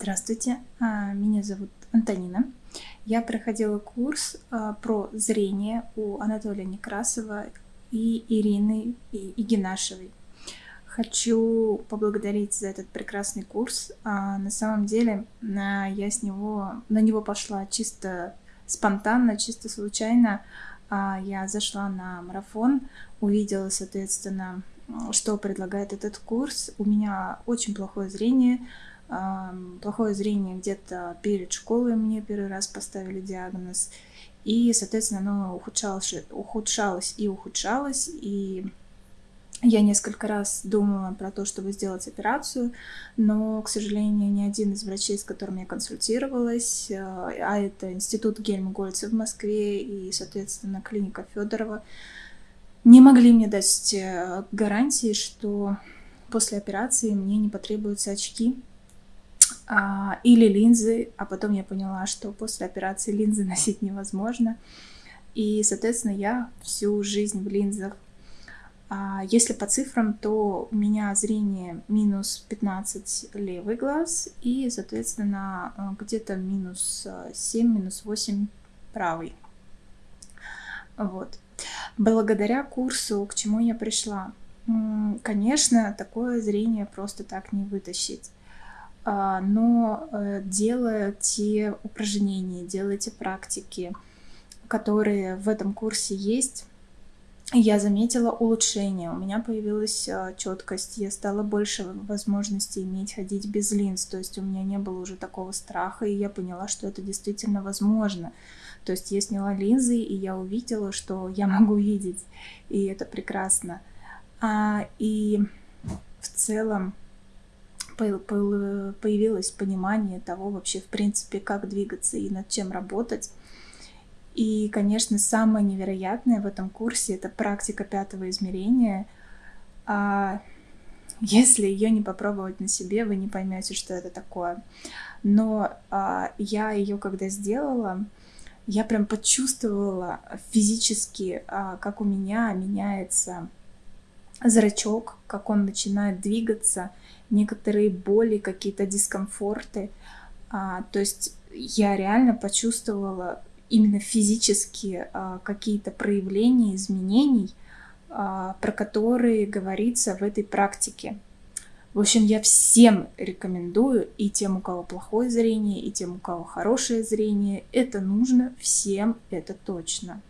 Здравствуйте, а, меня зовут Антонина. Я проходила курс а, про зрение у Анатолия Некрасова и Ирины Игинашевой. Хочу поблагодарить за этот прекрасный курс. А, на самом деле я с него, на него пошла чисто спонтанно, чисто случайно. Я зашла на марафон, увидела, соответственно, что предлагает этот курс. У меня очень плохое зрение, плохое зрение где-то перед школой мне первый раз поставили диагноз. И, соответственно, оно ухудшалось, ухудшалось и ухудшалось. И я несколько раз думала про то, чтобы сделать операцию, но, к сожалению, ни один из врачей, с которым я консультировалась, а это Институт Гельмгольца в Москве и, соответственно, клиника Федорова, не могли мне дать э, гарантии, что после операции мне не потребуются очки или линзы, а потом я поняла, что после операции линзы носить невозможно. И, соответственно, я всю жизнь в линзах. А если по цифрам, то у меня зрение минус 15 левый глаз и, соответственно, э, где-то минус 7, минус 8 правый. Вот. Благодаря курсу, к чему я пришла, конечно, такое зрение просто так не вытащить. А, но э, делая те упражнения, делая те практики, которые в этом курсе есть, я заметила улучшение, у меня появилась а, четкость, я стала больше возможностей иметь ходить без линз, то есть у меня не было уже такого страха, и я поняла, что это действительно возможно. То есть я сняла линзы, и я увидела, что я могу видеть, и это прекрасно. А, и в целом появилось понимание того вообще, в принципе, как двигаться и над чем работать. И, конечно, самое невероятное в этом курсе — это практика пятого измерения. А если ее не попробовать на себе, вы не поймете, что это такое. Но а, я ее когда сделала, я прям почувствовала физически, а, как у меня меняется зрачок, как он начинает двигаться, некоторые боли, какие-то дискомфорты. А, то есть я реально почувствовала именно физически а, какие-то проявления изменений, а, про которые говорится в этой практике. В общем, я всем рекомендую, и тем, у кого плохое зрение, и тем, у кого хорошее зрение, это нужно всем, это точно.